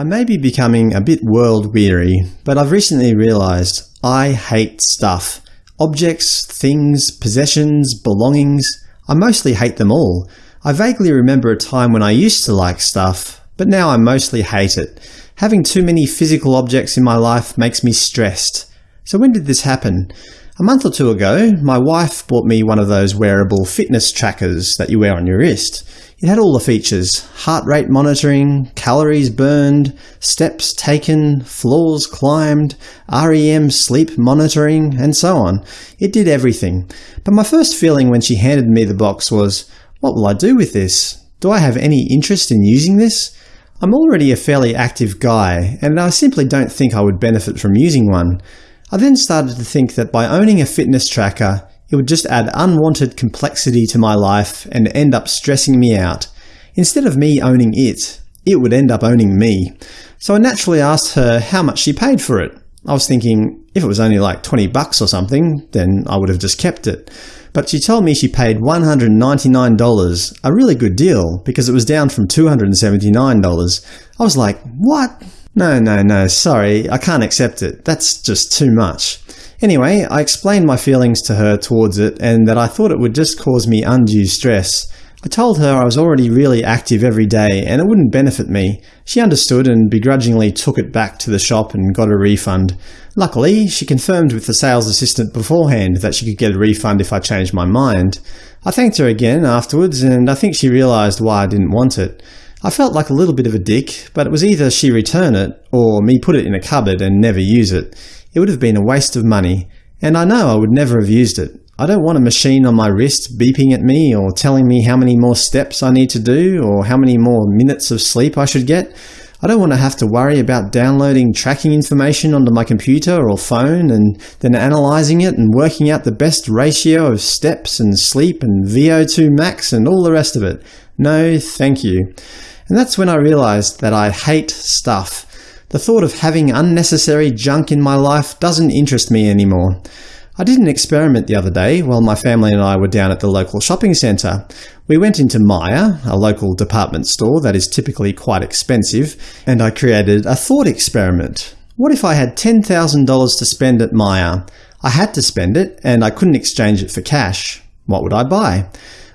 I may be becoming a bit world-weary, but I've recently realised I hate stuff. Objects, things, possessions, belongings – I mostly hate them all. I vaguely remember a time when I used to like stuff, but now I mostly hate it. Having too many physical objects in my life makes me stressed. So when did this happen? A month or two ago, my wife bought me one of those wearable fitness trackers that you wear on your wrist. It had all the features – heart rate monitoring, calories burned, steps taken, floors climbed, REM sleep monitoring, and so on. It did everything. But my first feeling when she handed me the box was, what will I do with this? Do I have any interest in using this? I'm already a fairly active guy, and I simply don't think I would benefit from using one. I then started to think that by owning a fitness tracker, it would just add unwanted complexity to my life and end up stressing me out. Instead of me owning it, it would end up owning me. So I naturally asked her how much she paid for it. I was thinking, if it was only like 20 bucks or something, then I would have just kept it. But she told me she paid $199, a really good deal, because it was down from $279. I was like, what? No, no, no, sorry, I can't accept it. That's just too much. Anyway, I explained my feelings to her towards it and that I thought it would just cause me undue stress. I told her I was already really active every day and it wouldn't benefit me. She understood and begrudgingly took it back to the shop and got a refund. Luckily, she confirmed with the sales assistant beforehand that she could get a refund if I changed my mind. I thanked her again afterwards and I think she realised why I didn't want it. I felt like a little bit of a dick, but it was either she return it, or me put it in a cupboard and never use it. It would have been a waste of money, and I know I would never have used it. I don't want a machine on my wrist beeping at me or telling me how many more steps I need to do or how many more minutes of sleep I should get. I don't want to have to worry about downloading tracking information onto my computer or phone and then analysing it and working out the best ratio of steps and sleep and VO2 max and all the rest of it. No, thank you. And that's when I realised that I hate stuff. The thought of having unnecessary junk in my life doesn't interest me anymore. I did an experiment the other day while my family and I were down at the local shopping centre. We went into Myer, a local department store that is typically quite expensive, and I created a thought experiment. What if I had $10,000 to spend at Myer? I had to spend it, and I couldn't exchange it for cash. What would I buy?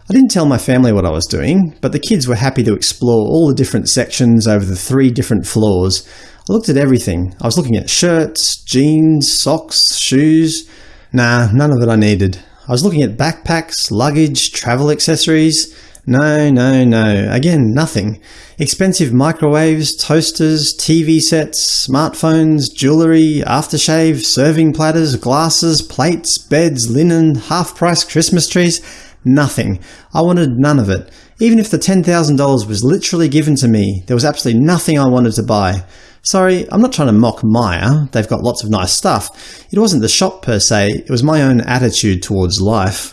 I didn't tell my family what I was doing, but the kids were happy to explore all the different sections over the three different floors. I looked at everything. I was looking at shirts, jeans, socks, shoes. Nah, none of it I needed. I was looking at backpacks, luggage, travel accessories. No, no, no. Again, nothing. Expensive microwaves, toasters, TV sets, smartphones, jewellery, aftershave, serving platters, glasses, plates, beds, linen, half-price Christmas trees. Nothing. I wanted none of it. Even if the $10,000 was literally given to me, there was absolutely nothing I wanted to buy. Sorry, I'm not trying to mock Myer, they've got lots of nice stuff. It wasn't the shop per se, it was my own attitude towards life.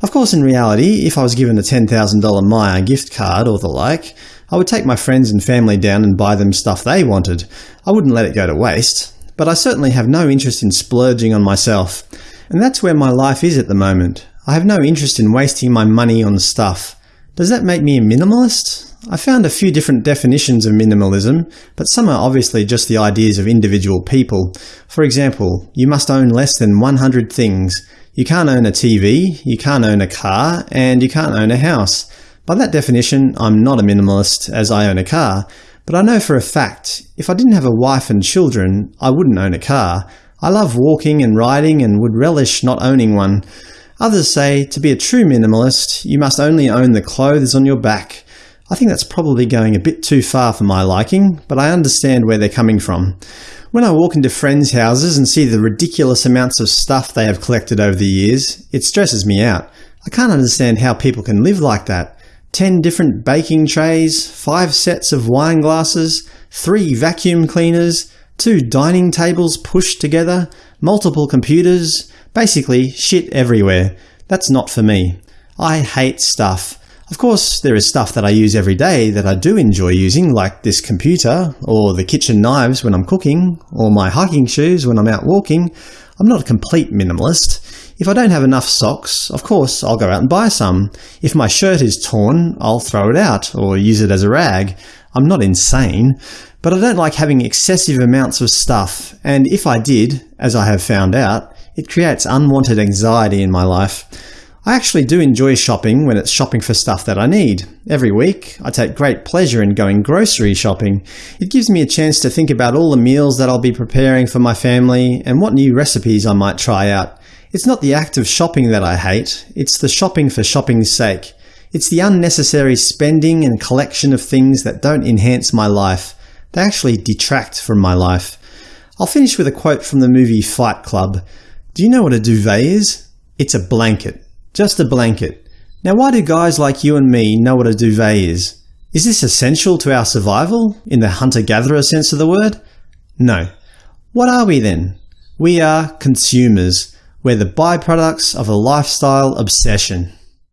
Of course in reality, if I was given a $10,000 Myer gift card or the like, I would take my friends and family down and buy them stuff they wanted. I wouldn't let it go to waste. But I certainly have no interest in splurging on myself. And that's where my life is at the moment. I have no interest in wasting my money on stuff. Does that make me a minimalist? I found a few different definitions of minimalism, but some are obviously just the ideas of individual people. For example, you must own less than 100 things. You can't own a TV, you can't own a car, and you can't own a house. By that definition, I'm not a minimalist as I own a car, but I know for a fact, if I didn't have a wife and children, I wouldn't own a car. I love walking and riding and would relish not owning one. Others say, to be a true minimalist, you must only own the clothes on your back. I think that's probably going a bit too far for my liking, but I understand where they're coming from. When I walk into friends' houses and see the ridiculous amounts of stuff they have collected over the years, it stresses me out. I can't understand how people can live like that. Ten different baking trays, five sets of wine glasses, three vacuum cleaners, two dining tables pushed together, multiple computers, Basically, shit everywhere. That's not for me. I hate stuff. Of course, there is stuff that I use every day that I do enjoy using, like this computer, or the kitchen knives when I'm cooking, or my hiking shoes when I'm out walking. I'm not a complete minimalist. If I don't have enough socks, of course I'll go out and buy some. If my shirt is torn, I'll throw it out, or use it as a rag. I'm not insane. But I don't like having excessive amounts of stuff, and if I did, as I have found out, it creates unwanted anxiety in my life. I actually do enjoy shopping when it's shopping for stuff that I need. Every week, I take great pleasure in going grocery shopping. It gives me a chance to think about all the meals that I'll be preparing for my family and what new recipes I might try out. It's not the act of shopping that I hate, it's the shopping for shopping's sake. It's the unnecessary spending and collection of things that don't enhance my life. They actually detract from my life. I'll finish with a quote from the movie Fight Club. Do you know what a duvet is? It's a blanket. Just a blanket. Now why do guys like you and me know what a duvet is? Is this essential to our survival, in the hunter-gatherer sense of the word? No. What are we then? We are consumers. We're the byproducts of a lifestyle obsession.